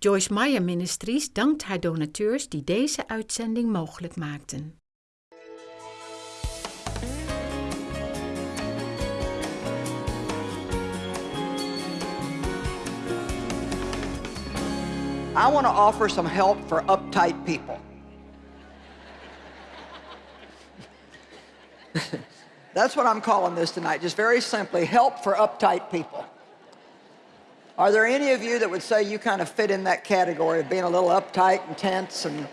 Joyce Meyer Ministries dankt haar donateurs die deze uitzending mogelijk maakten. I want to offer some help for uptight people. That's what I'm calling this tonight, just very simply, help for uptight people. Are there any of you that would say you kind of fit in that category of being a little uptight and tense and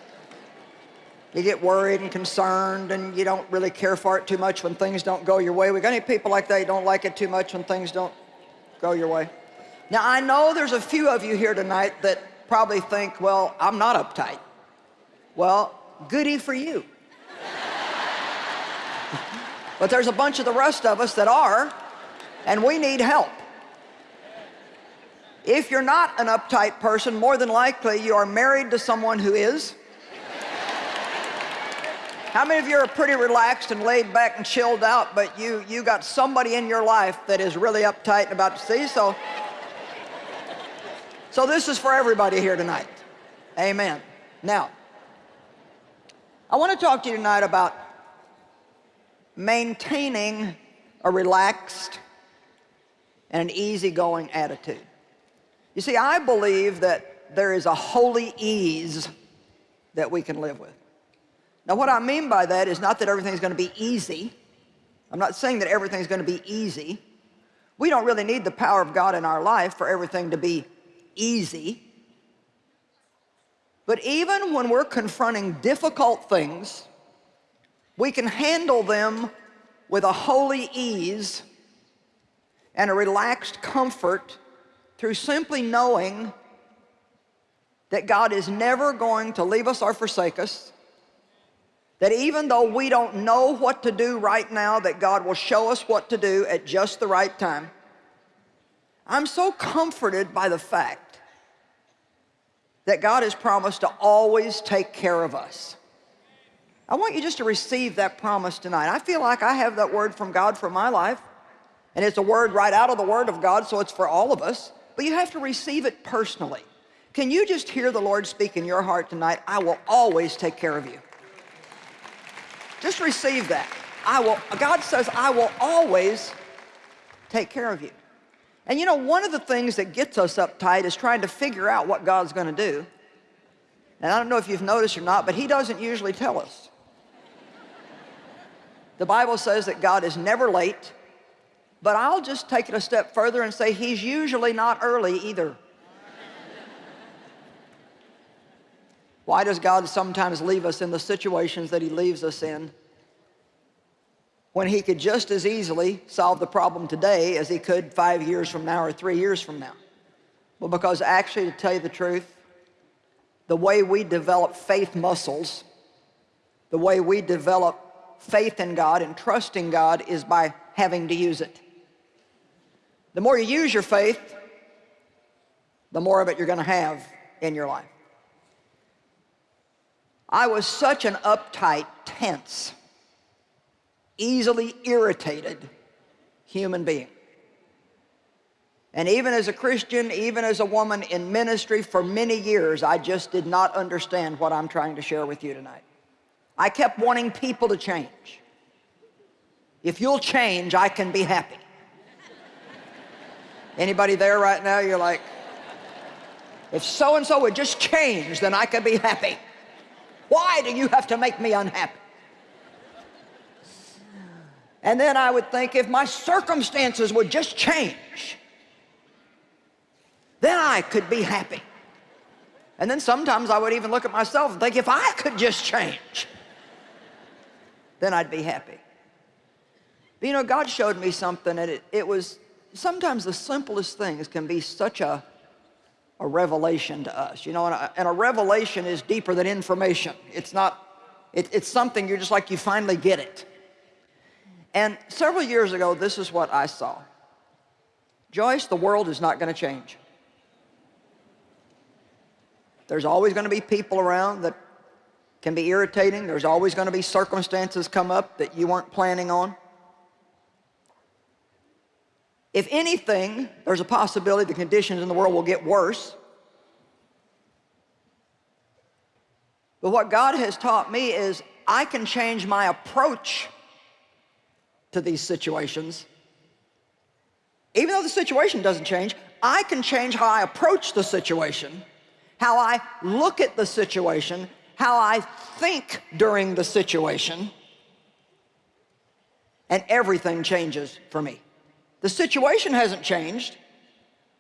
you get worried and concerned and you don't really care for it too much when things don't go your way? We got any people like that you don't like it too much when things don't go your way? Now, I know there's a few of you here tonight that probably think, well, I'm not uptight. Well, goody for you. but there's a bunch of the rest of us that are, and we need help. If you're not an uptight person, more than likely you are married to someone who is. How many of you are pretty relaxed and laid back and chilled out, but you, you got somebody in your life that is really uptight and about to see? So so this is for everybody here tonight. Amen. Now, I want to talk to you tonight about maintaining a relaxed and an easygoing attitude. You see, I believe that there is a holy ease that we can live with. Now, what I mean by that is not that everything's going to be easy. I'm not saying that everything's going to be easy. We don't really need the power of God in our life for everything to be easy. But even when we're confronting difficult things, we can handle them with a holy ease and a relaxed comfort through simply knowing that God is never going to leave us or forsake us, that even though we don't know what to do right now, that God will show us what to do at just the right time. I'm so comforted by the fact that God has promised to always take care of us. I want you just to receive that promise tonight. I feel like I have that word from God for my life, and it's a word right out of the Word of God, so it's for all of us, but you have to receive it personally. Can you just hear the Lord speak in your heart tonight? I will always take care of you. Just receive that. I will, God says, I will always take care of you. And you know, one of the things that gets us uptight is trying to figure out what God's going to do. And I don't know if you've noticed or not, but he doesn't usually tell us. The Bible says that God is never late, but I'll just take it a step further and say he's usually not early either. Why does God sometimes leave us in the situations that he leaves us in? when he could just as easily solve the problem today as he could five years from now or three years from now. Well, because actually, to tell you the truth, the way we develop faith muscles, the way we develop faith in God and trust in God is by having to use it. The more you use your faith, the more of it you're going to have in your life. I was such an uptight, tense, easily irritated human being. And even as a Christian, even as a woman in ministry for many years, I just did not understand what I'm trying to share with you tonight. I kept wanting people to change. If you'll change, I can be happy. Anybody there right now, you're like, if so-and-so would just change, then I could be happy. Why do you have to make me unhappy? And then I would think if my circumstances would just change, then I could be happy. And then sometimes I would even look at myself and think if I could just change, then I'd be happy. But you know, God showed me something and it, it was sometimes the simplest things can be such a, a revelation to us. You know, and a, and a revelation is deeper than information. It's not, it, it's something you're just like you finally get it. And several years ago, this is what I saw. Joyce, the world is not going to change. There's always going to be people around that can be irritating. There's always going to be circumstances come up that you weren't planning on. If anything, there's a possibility the conditions in the world will get worse. But what God has taught me is I can change my approach to these situations. Even though the situation doesn't change, I can change how I approach the situation, how I look at the situation, how I think during the situation, and everything changes for me. The situation hasn't changed,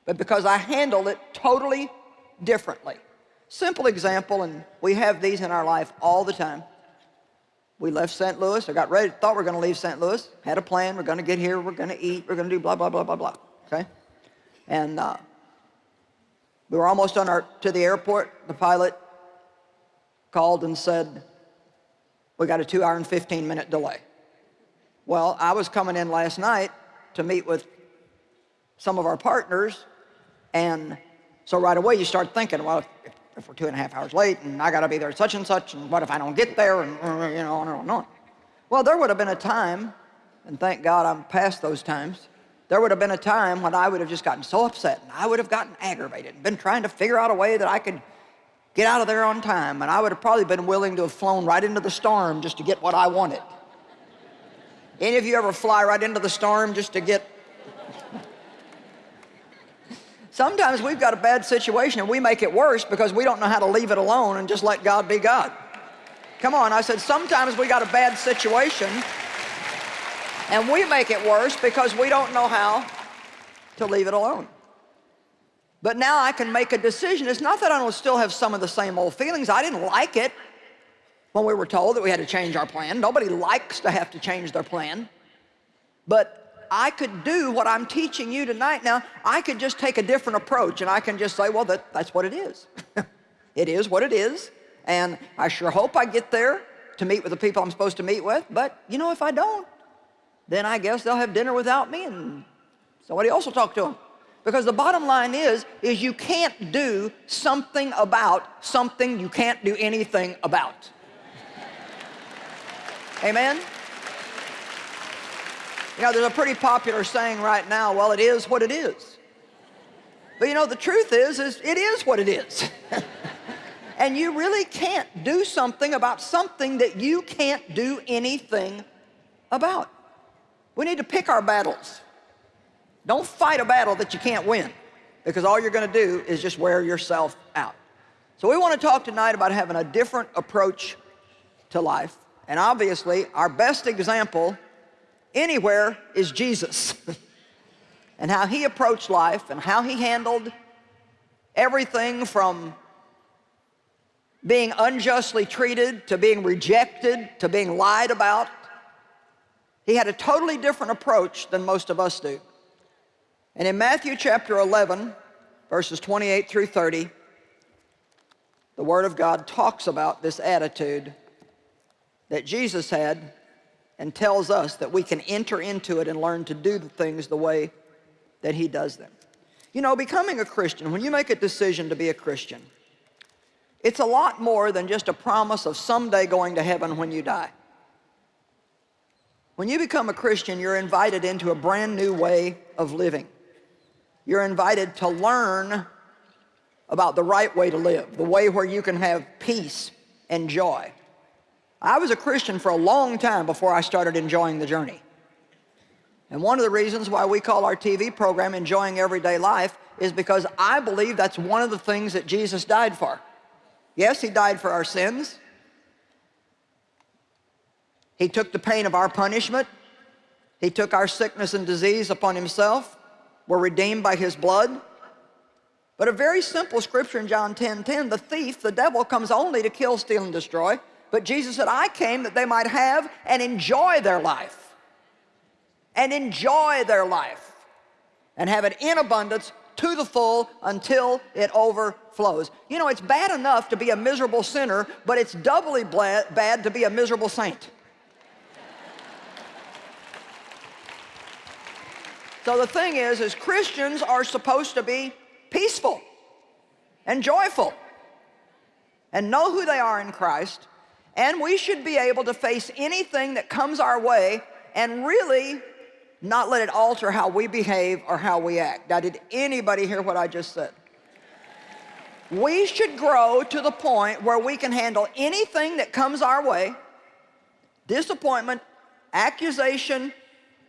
but because I handle it totally differently. Simple example, and we have these in our life all the time. We left St. Louis, I got ready, thought we were gonna leave St. Louis, had a plan, we're gonna get here, we're gonna eat, we're gonna do blah, blah, blah, blah, blah, okay? And uh, we were almost on our, to the airport, the pilot called and said, we got a two hour and 15 minute delay. Well, I was coming in last night to meet with some of our partners, and so right away you start thinking, well, if, if we're two and a half hours late, and I gotta be there such and such, and what if I don't get there, and uh, you know, on and on and on. Well, there would have been a time, and thank God I'm past those times, there would have been a time when I would have just gotten so upset, and I would have gotten aggravated, and been trying to figure out a way that I could get out of there on time, and I would have probably been willing to have flown right into the storm just to get what I wanted. Any of you ever fly right into the storm just to get Sometimes we've got a bad situation and we make it worse because we don't know how to leave it alone and just let God be God. Come on, I said sometimes we got a bad situation and we make it worse because we don't know how to leave it alone. But now I can make a decision. It's not that I don't still have some of the same old feelings. I didn't like it when we were told that we had to change our plan. Nobody likes to have to change their plan. But I could do what I'm teaching you tonight now. I could just take a different approach and I can just say, well, that, that's what it is. it is what it is. And I sure hope I get there to meet with the people I'm supposed to meet with. But, you know, if I don't, then I guess they'll have dinner without me and somebody else will talk to them. Because the bottom line is, is you can't do something about something you can't do anything about. Amen? You know, there's a pretty popular saying right now, well, it is what it is. But you know, the truth is, is it is what it is. and you really can't do something about something that you can't do anything about. We need to pick our battles. Don't fight a battle that you can't win because all you're gonna do is just wear yourself out. So we wanna talk tonight about having a different approach to life. And obviously, our best example anywhere is Jesus and how he approached life and how he handled everything from being unjustly treated to being rejected to being lied about. He had a totally different approach than most of us do. And in Matthew chapter 11, verses 28 through 30, the Word of God talks about this attitude that Jesus had and tells us that we can enter into it and learn to do the things the way that he does them. You know, becoming a Christian, when you make a decision to be a Christian, it's a lot more than just a promise of someday going to heaven when you die. When you become a Christian, you're invited into a brand new way of living. You're invited to learn about the right way to live, the way where you can have peace and joy. I was a Christian for a long time before I started enjoying the journey. And one of the reasons why we call our TV program Enjoying Everyday Life is because I believe that's one of the things that Jesus died for. Yes, he died for our sins. He took the pain of our punishment. He took our sickness and disease upon himself. We're redeemed by his blood. But a very simple scripture in John 10, 10, the thief, the devil, comes only to kill, steal, and destroy. But Jesus said, I came that they might have and enjoy their life. And enjoy their life. And have it in abundance to the full until it overflows. You know, it's bad enough to be a miserable sinner, but it's doubly bad to be a miserable saint. So the thing is, is Christians are supposed to be peaceful and joyful and know who they are in Christ and we should be able to face anything that comes our way and really not let it alter how we behave or how we act. Now, did anybody hear what I just said? we should grow to the point where we can handle anything that comes our way, disappointment, accusation,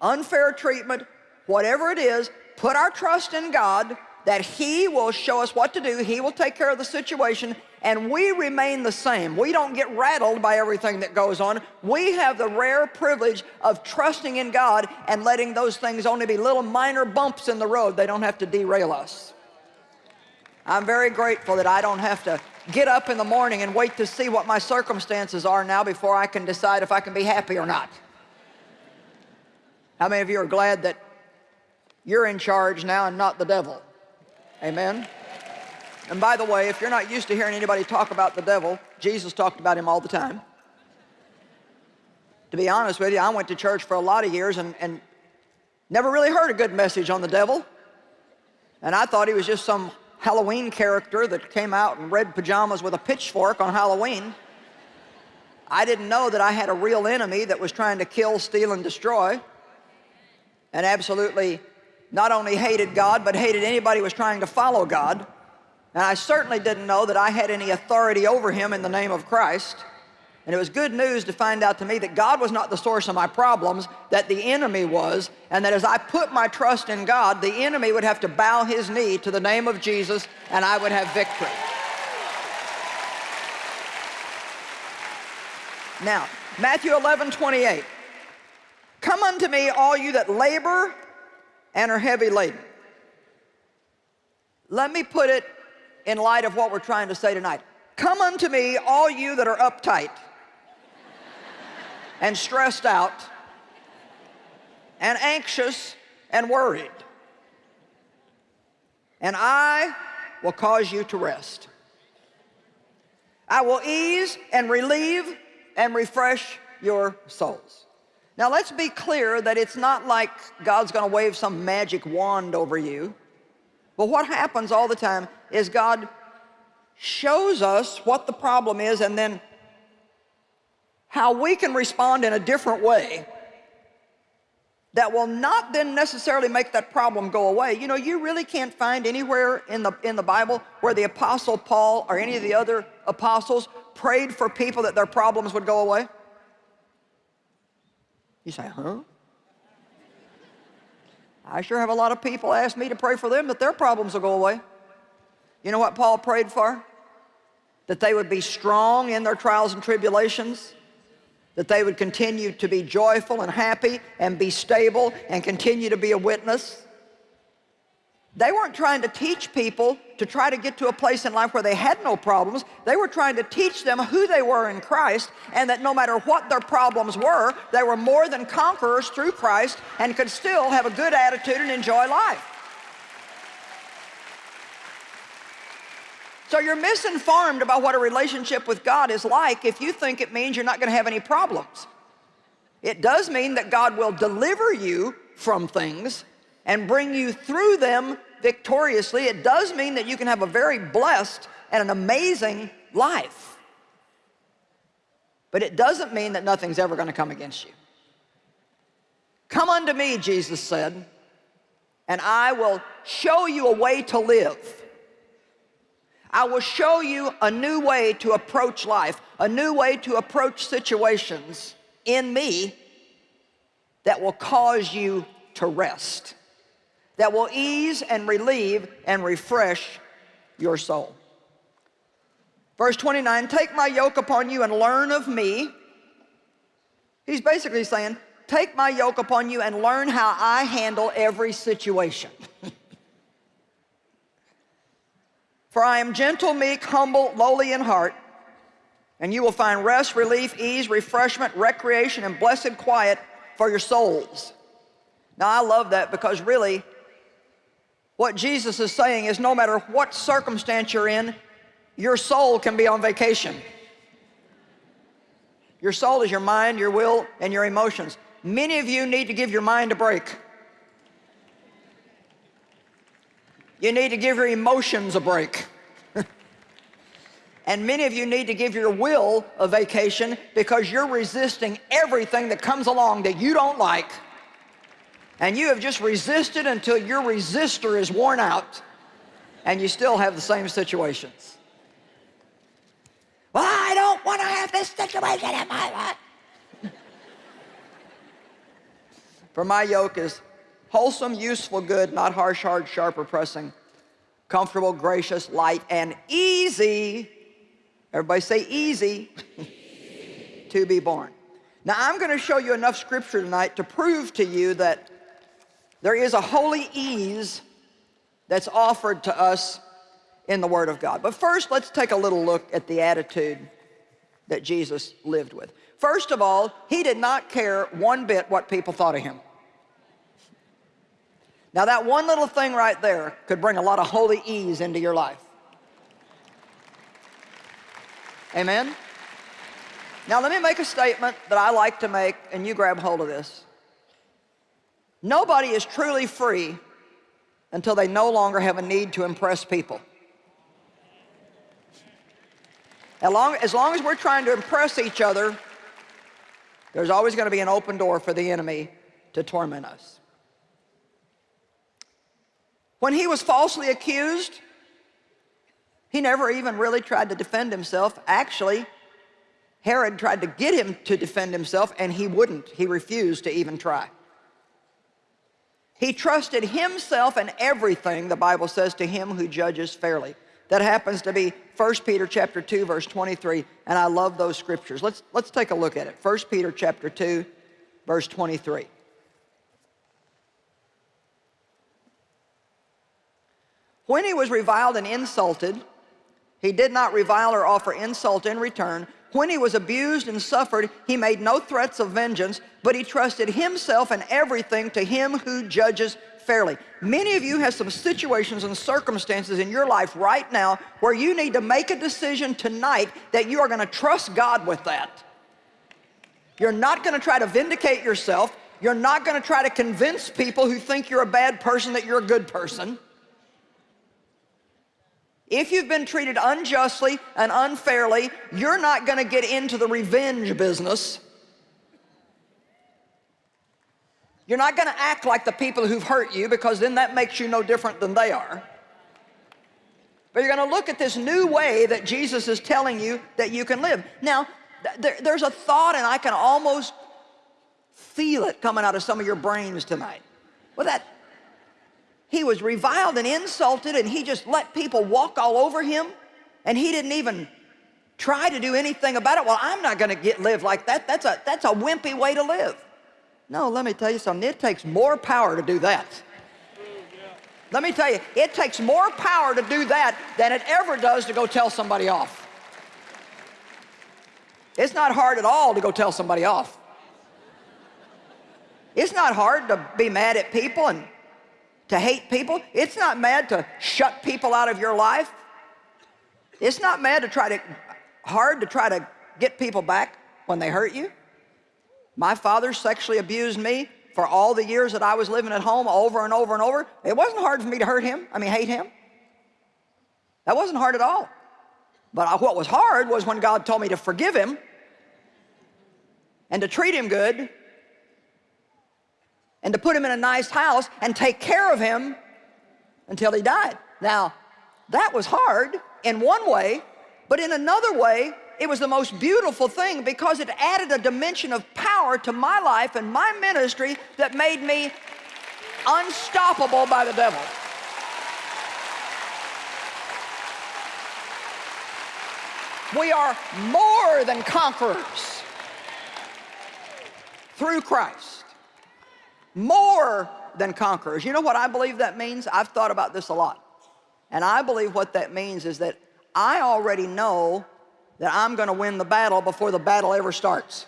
unfair treatment, whatever it is, put our trust in God that He will show us what to do, He will take care of the situation, and we remain the same. We don't get rattled by everything that goes on. We have the rare privilege of trusting in God and letting those things only be little minor bumps in the road. They don't have to derail us. I'm very grateful that I don't have to get up in the morning and wait to see what my circumstances are now before I can decide if I can be happy or not. How many of you are glad that you're in charge now and not the devil? Amen. And by the way, if you're not used to hearing anybody talk about the devil, Jesus talked about him all the time. To be honest with you, I went to church for a lot of years and, and never really heard a good message on the devil. And I thought he was just some Halloween character that came out in red pajamas with a pitchfork on Halloween. I didn't know that I had a real enemy that was trying to kill, steal, and destroy and absolutely not only hated God, but hated anybody who was trying to follow God. And I certainly didn't know that I had any authority over him in the name of Christ. And it was good news to find out to me that God was not the source of my problems, that the enemy was, and that as I put my trust in God, the enemy would have to bow his knee to the name of Jesus, and I would have victory. Now, Matthew 11, 28. Come unto me, all you that labor and are heavy laden. Let me put it in light of what we're trying to say tonight. Come unto me, all you that are uptight and stressed out and anxious and worried. And I will cause you to rest. I will ease and relieve and refresh your souls. Now let's be clear that it's not like God's going to wave some magic wand over you. But what happens all the time is God shows us what the problem is and then how we can respond in a different way that will not then necessarily make that problem go away. You know, you really can't find anywhere in the, in the Bible where the Apostle Paul or any of the other apostles prayed for people that their problems would go away. You say, huh? I sure have a lot of people ask me to pray for them that their problems will go away. You know what Paul prayed for? That they would be strong in their trials and tribulations, that they would continue to be joyful and happy and be stable and continue to be a witness. They weren't trying to teach people to try to get to a place in life where they had no problems. They were trying to teach them who they were in Christ and that no matter what their problems were, they were more than conquerors through Christ and could still have a good attitude and enjoy life. So you're misinformed about what a relationship with God is like if you think it means you're not going to have any problems. It does mean that God will deliver you from things and bring you through them victoriously, it does mean that you can have a very blessed and an amazing life. But it doesn't mean that nothing's ever going to come against you. Come unto me, Jesus said, and I will show you a way to live. I will show you a new way to approach life, a new way to approach situations in me that will cause you to rest that will ease and relieve and refresh your soul. Verse 29, take my yoke upon you and learn of me. He's basically saying, take my yoke upon you and learn how I handle every situation. For I am gentle, meek, humble, lowly in heart, and you will find rest, relief, ease, refreshment, recreation, and blessed quiet for your souls. Now I love that because really what Jesus is saying is no matter what circumstance you're in, your soul can be on vacation. Your soul is your mind, your will, and your emotions. Many of you need to give your mind a break. You need to give your emotions a break. and many of you need to give your will a vacation because you're resisting everything that comes along that you don't like and you have just resisted until your resistor is worn out and you still have the same situations. Well, I don't want to have this situation in my life. For my yoke is wholesome, useful, good, not harsh, hard, sharp, or pressing, comfortable, gracious, light, and easy. Everybody say easy to be borne. Now, I'm going to show you enough scripture tonight to prove to you that there is a holy ease that's offered to us in the Word of God. But first, let's take a little look at the attitude that Jesus lived with. First of all, he did not care one bit what people thought of him. Now that one little thing right there could bring a lot of holy ease into your life. Amen? Now let me make a statement that I like to make and you grab hold of this. Nobody is truly free until they no longer have a need to impress people. As long, as long as we're trying to impress each other, there's always going to be an open door for the enemy to torment us. When he was falsely accused, he never even really tried to defend himself. Actually, Herod tried to get him to defend himself and he wouldn't. He refused to even try. He trusted himself and everything, the Bible says, to him who judges fairly. That happens to be 1 Peter chapter 2, verse 23, and I love those scriptures. Let's, let's take a look at it. 1 Peter chapter 2, verse 23. When he was reviled and insulted, he did not revile or offer insult in return. When he was abused and suffered, he made no threats of vengeance, but he trusted himself and everything to him who judges fairly. Many of you have some situations and circumstances in your life right now where you need to make a decision tonight that you are going to trust God with that. You're not going to try to vindicate yourself. You're not going to try to convince people who think you're a bad person that you're a good person. If you've been treated unjustly and unfairly, you're not going to get into the revenge business. You're not going to act like the people who've hurt you because then that makes you no different than they are. But you're going to look at this new way that Jesus is telling you that you can live. Now, there, there's a thought and I can almost feel it coming out of some of your brains tonight. Well, that, he was reviled and insulted and he just let people walk all over him and he didn't even try to do anything about it. Well, I'm not going to get live like that. That's a, that's a wimpy way to live. No, let me tell you something. It takes more power to do that. Let me tell you, it takes more power to do that than it ever does to go tell somebody off. It's not hard at all to go tell somebody off. It's not hard to be mad at people and to hate people. It's not mad to shut people out of your life. It's not mad to try to, hard to try to get people back when they hurt you. My father sexually abused me for all the years that I was living at home over and over and over. It wasn't hard for me to hurt him, I mean hate him. That wasn't hard at all. But what was hard was when God told me to forgive him and to treat him good and to put him in a nice house and take care of him until he died. Now, that was hard in one way, but in another way, it was the most beautiful thing because it added a dimension of power to my life and my ministry that made me unstoppable by the devil. We are more than conquerors through Christ more than conquerors. You know what I believe that means? I've thought about this a lot. And I believe what that means is that I already know that I'm going to win the battle before the battle ever starts.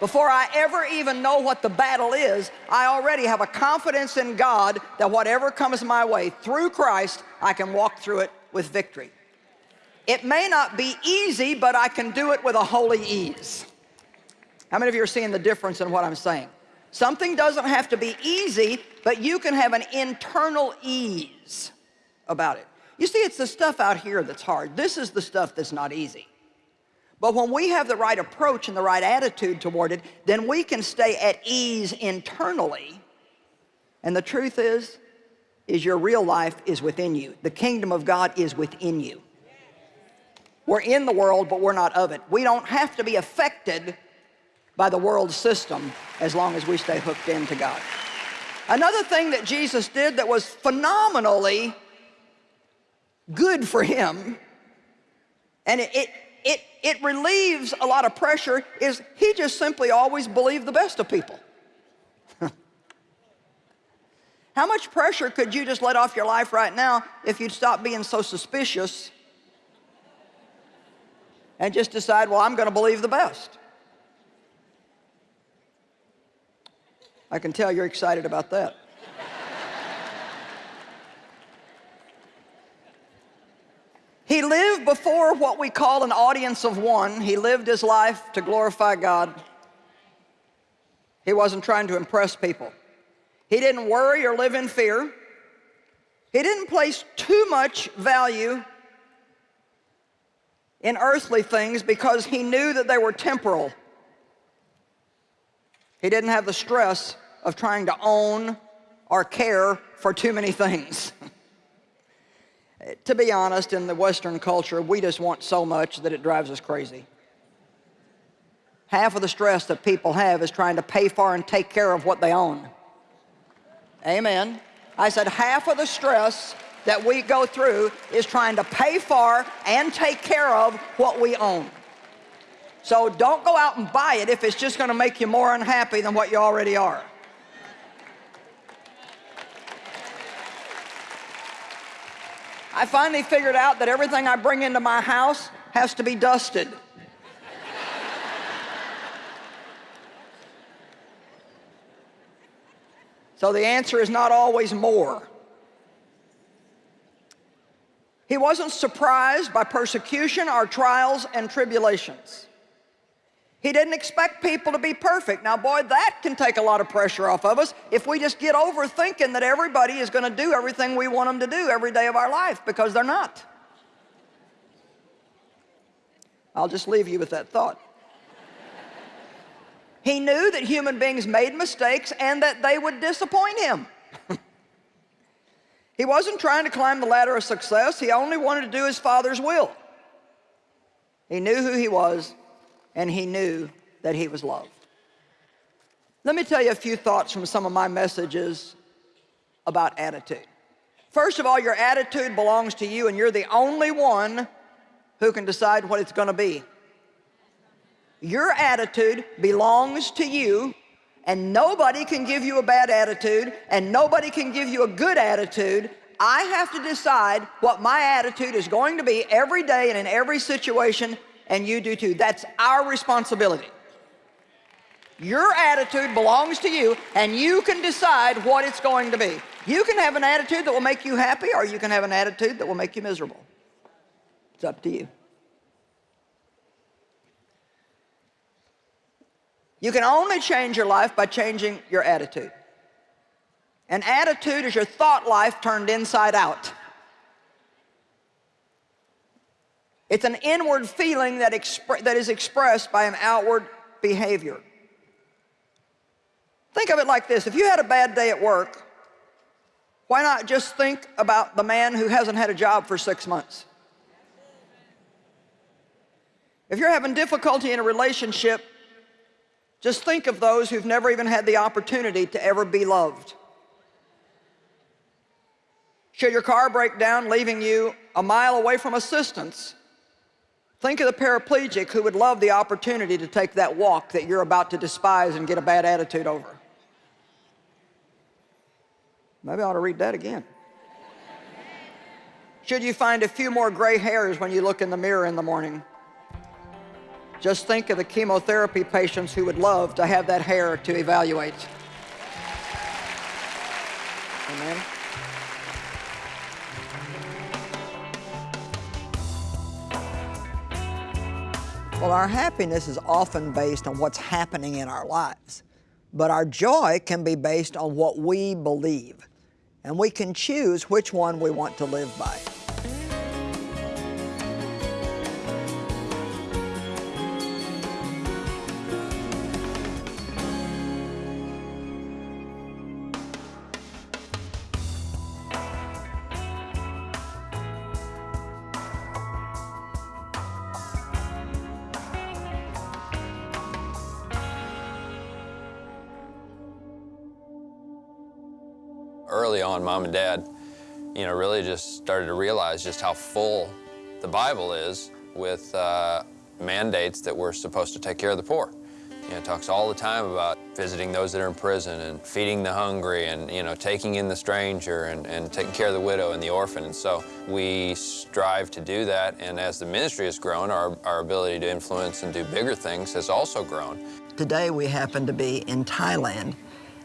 Before I ever even know what the battle is, I already have a confidence in God that whatever comes my way through Christ, I can walk through it with victory. It may not be easy, but I can do it with a holy ease. How many of you are seeing the difference in what I'm saying? Something doesn't have to be easy, but you can have an internal ease about it. You see, it's the stuff out here that's hard. This is the stuff that's not easy. But when we have the right approach and the right attitude toward it, then we can stay at ease internally. And the truth is, is your real life is within you. The kingdom of God is within you. We're in the world, but we're not of it. We don't have to be affected by the world system as long as we stay hooked into God. Another thing that Jesus did that was phenomenally good for him, and it, it, it, it relieves a lot of pressure, is he just simply always believed the best of people. How much pressure could you just let off your life right now if you'd stop being so suspicious and just decide, well, I'm going to believe the best? I can tell you're excited about that. he lived before what we call an audience of one. He lived his life to glorify God. He wasn't trying to impress people. He didn't worry or live in fear. He didn't place too much value in earthly things because he knew that they were temporal. He didn't have the stress of trying to own or care for too many things. to be honest, in the Western culture, we just want so much that it drives us crazy. Half of the stress that people have is trying to pay for and take care of what they own. Amen. I said half of the stress that we go through is trying to pay for and take care of what we own. So don't go out and buy it if it's just going to make you more unhappy than what you already are. I finally figured out that everything I bring into my house has to be dusted. so the answer is not always more. He wasn't surprised by persecution or trials and tribulations. He didn't expect people to be perfect. Now, boy, that can take a lot of pressure off of us if we just get over thinking that everybody is going to do everything we want them to do every day of our life because they're not. I'll just leave you with that thought. he knew that human beings made mistakes and that they would disappoint him. he wasn't trying to climb the ladder of success. He only wanted to do his Father's will. He knew who he was and he knew that he was loved. Let me tell you a few thoughts from some of my messages about attitude. First of all, your attitude belongs to you and you're the only one who can decide what it's gonna be. Your attitude belongs to you and nobody can give you a bad attitude and nobody can give you a good attitude. I have to decide what my attitude is going to be every day and in every situation and you do too. That's our responsibility. Your attitude belongs to you and you can decide what it's going to be. You can have an attitude that will make you happy or you can have an attitude that will make you miserable. It's up to you. You can only change your life by changing your attitude. An attitude is your thought life turned inside out. It's an inward feeling that, that is expressed by an outward behavior. Think of it like this. If you had a bad day at work, why not just think about the man who hasn't had a job for six months? If you're having difficulty in a relationship, just think of those who've never even had the opportunity to ever be loved. Should your car break down, leaving you a mile away from assistance, Think of the paraplegic who would love the opportunity to take that walk that you're about to despise and get a bad attitude over. Maybe I ought to read that again. Should you find a few more gray hairs when you look in the mirror in the morning, just think of the chemotherapy patients who would love to have that hair to evaluate. Amen. Well, our happiness is often based on what's happening in our lives, but our joy can be based on what we believe, and we can choose which one we want to live by. Early on, mom and dad, you know, really just started to realize just how full the Bible is with uh, mandates that we're supposed to take care of the poor. You know, it talks all the time about visiting those that are in prison and feeding the hungry and, you know, taking in the stranger and, and taking care of the widow and the orphan. And so we strive to do that. And as the ministry has grown, our, our ability to influence and do bigger things has also grown. Today we happen to be in Thailand,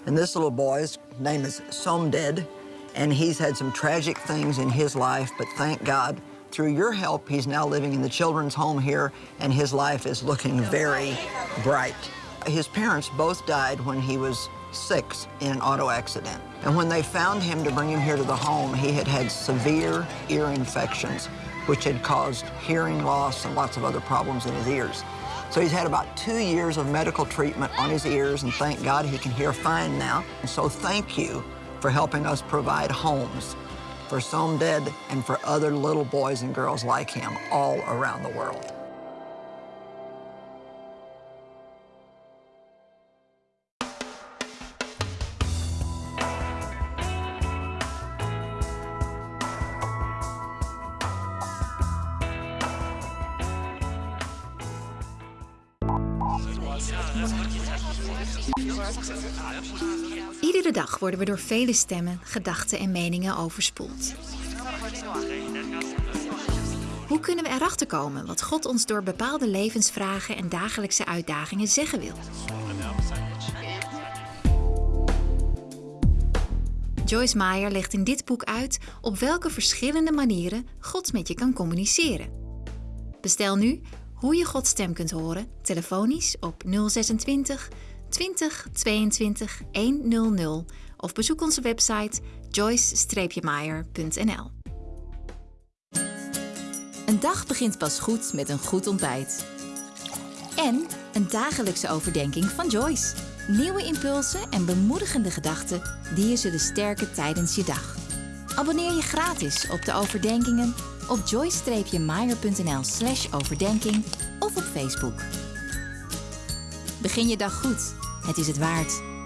and this little boy's name is Somded, and he's had some tragic things in his life, but thank God, through your help, he's now living in the children's home here, and his life is looking very bright. His parents both died when he was six in an auto accident. And when they found him to bring him here to the home, he had had severe ear infections, which had caused hearing loss and lots of other problems in his ears. So he's had about two years of medical treatment on his ears, and thank God he can hear fine now. And so thank you for helping us provide homes for Somded and for other little boys and girls like him all around the world. Worden we door vele stemmen, gedachten en meningen overspoeld. Hoe kunnen we erachter komen wat God ons door bepaalde levensvragen en dagelijkse uitdagingen zeggen wil? Joyce Meyer legt in dit boek uit op welke verschillende manieren God met je kan communiceren. Bestel nu hoe je Gods stem kunt horen, telefonisch op 026 20 22 100 of bezoek onze website joyce-meyer.nl. Een dag begint pas goed met een goed ontbijt. En een dagelijkse overdenking van Joyce. Nieuwe impulsen en bemoedigende gedachten die je zullen sterken tijdens je dag. Abonneer je gratis op de overdenkingen op joyce-meyer.nl slash overdenking of op Facebook. Begin je dag goed. Het is het waard.